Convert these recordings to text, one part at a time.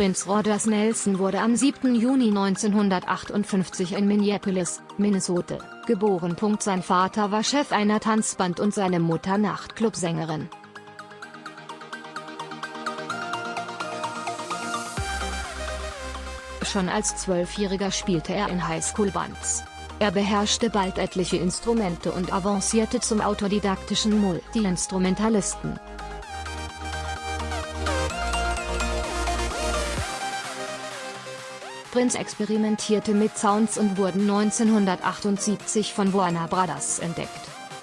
Prinz Rogers Nelson wurde am 7. Juni 1958 in Minneapolis, Minnesota, geboren. Sein Vater war Chef einer Tanzband und seine Mutter Nachtclubsängerin. Schon als Zwölfjähriger spielte er in Highschool-Bands. Er beherrschte bald etliche Instrumente und avancierte zum autodidaktischen Multi-Instrumentalisten. Prince experimentierte mit Sounds und wurden 1978 von Warner Brothers entdeckt.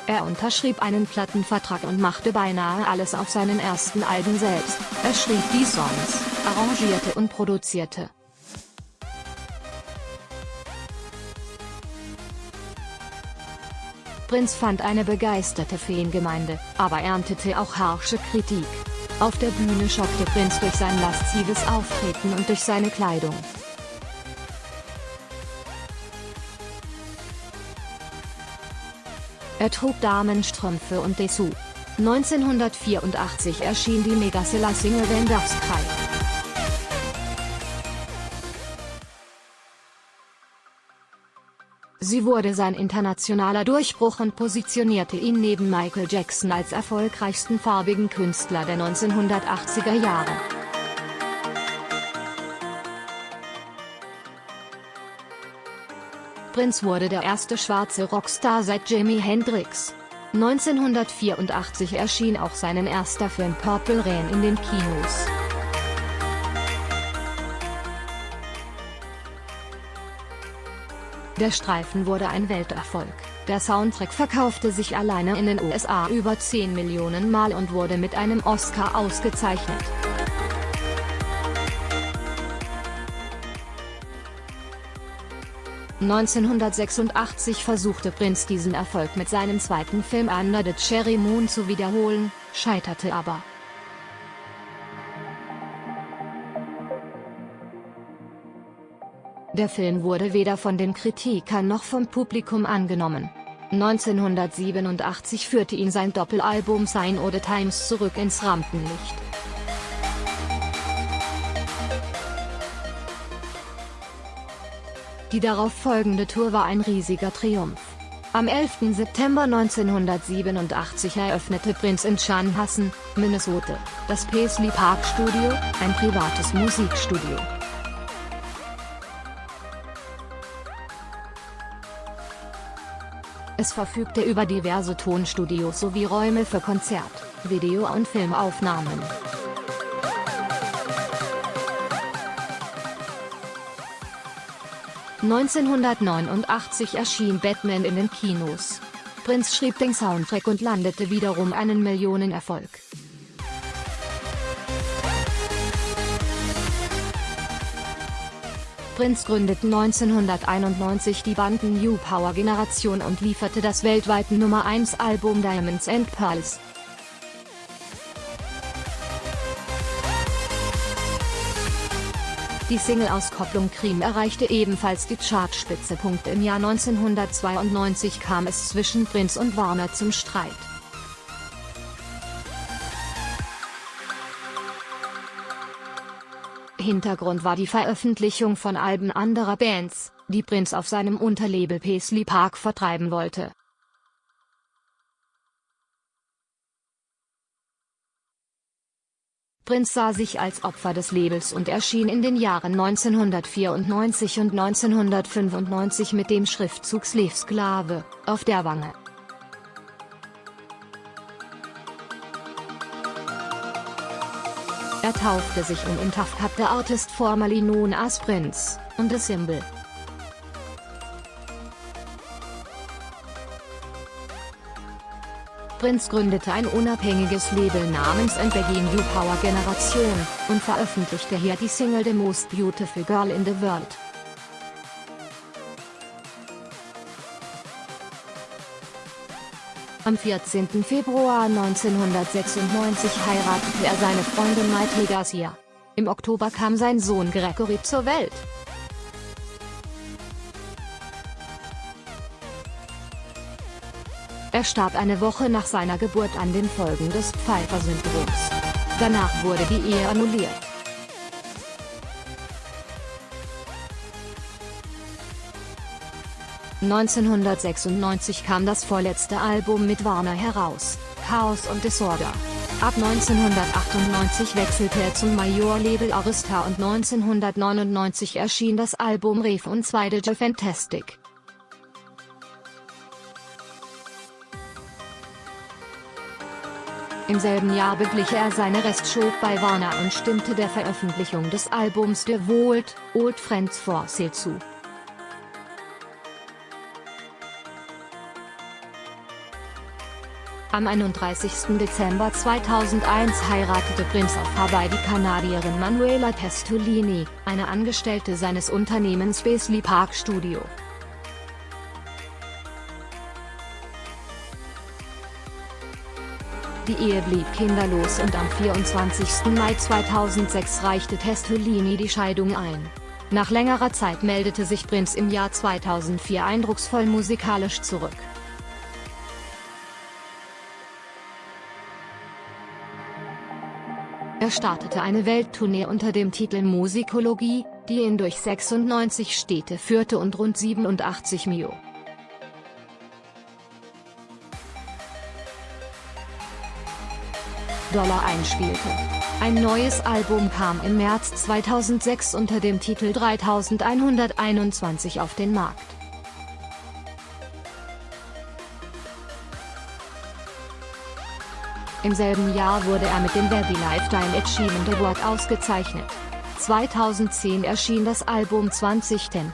Er unterschrieb einen Plattenvertrag und machte beinahe alles auf seinen ersten Alben selbst. Er schrieb die Songs, arrangierte und produzierte. Prince fand eine begeisterte Fangemeinde, aber erntete auch harsche Kritik. Auf der Bühne schockte Prince durch sein laszives Auftreten und durch seine Kleidung. Er trug Damenstrümpfe und Dessous. 1984 erschien die Megaseller-Single Wenn das Cry. Sie wurde sein internationaler Durchbruch und positionierte ihn neben Michael Jackson als erfolgreichsten farbigen Künstler der 1980er Jahre. Prince wurde der erste schwarze Rockstar seit Jimi Hendrix. 1984 erschien auch sein erster Film Purple Rain in den Kinos. Der Streifen wurde ein Welterfolg. Der Soundtrack verkaufte sich alleine in den USA über 10 Millionen Mal und wurde mit einem Oscar ausgezeichnet. 1986 versuchte Prince diesen Erfolg mit seinem zweiten Film Under the Cherry Moon zu wiederholen, scheiterte aber. Der Film wurde weder von den Kritikern noch vom Publikum angenommen. 1987 führte ihn sein Doppelalbum Sign the Times zurück ins Rampenlicht. Die darauf folgende Tour war ein riesiger Triumph. Am 11. September 1987 eröffnete Prince in Chanhassen, Minnesota, das Paisley Park Studio, ein privates Musikstudio. Es verfügte über diverse Tonstudios sowie Räume für Konzert, Video- und Filmaufnahmen. 1989 erschien Batman in den Kinos. Prince schrieb den Soundtrack und landete wiederum einen Millionenerfolg. Prince gründete 1991 die Banden New Power Generation und lieferte das weltweite Nummer 1 Album Diamonds and Pearls. Die Single-Auskopplung Cream erreichte ebenfalls die Chartspitze. Im Jahr 1992 kam es zwischen Prince und Warner zum Streit. Hintergrund war die Veröffentlichung von Alben anderer Bands, die Prince auf seinem Unterlabel Paisley Park vertreiben wollte. Prince sah sich als Opfer des Labels und erschien in den Jahren 1994 und 1995 mit dem Schriftzug Slave Sklave auf der Wange. Er taufte sich um Cut the Artist formerly known as Prince, und The Symbol. Prince gründete ein unabhängiges Label namens NBG New Power Generation, und veröffentlichte hier die Single The Most Beautiful Girl in the World. Am 14. Februar 1996 heiratete er seine Freundin Michael Garcia. Im Oktober kam sein Sohn Gregory zur Welt. Er starb eine Woche nach seiner Geburt an den Folgen des Pfeiffer-Syndroms. Danach wurde die Ehe annulliert. (1996) kam das vorletzte Album mit Warner heraus, Chaos und Disorder. Ab 1998 wechselte er zum Major-Label Arista und 1999 erschien das Album Reef und 2 The Fantastic. Im selben Jahr beglich er seine Restshow bei Warner und stimmte der Veröffentlichung des Albums The Vault, Old Friends for Sale zu. Am 31. Dezember 2001 heiratete Prince auf Hawaii die Kanadierin Manuela Testolini, eine Angestellte seines Unternehmens Paisley Park Studio. Die Ehe blieb kinderlos und am 24. Mai 2006 reichte Testolini die Scheidung ein. Nach längerer Zeit meldete sich Prince im Jahr 2004 eindrucksvoll musikalisch zurück. Er startete eine Welttournee unter dem Titel Musikologie, die ihn durch 96 Städte führte und rund 87 Mio. Dollar einspielte. Ein neues Album kam im März 2006 unter dem Titel 3121 auf den Markt. Im selben Jahr wurde er mit dem Webby Lifetime Achievement Award ausgezeichnet. 2010 erschien das Album 2010.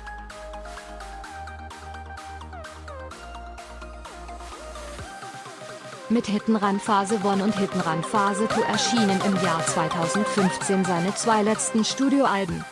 Mit Hittenrand Phase 1 und Hittenrand Phase 2 erschienen im Jahr 2015 seine zwei letzten Studioalben.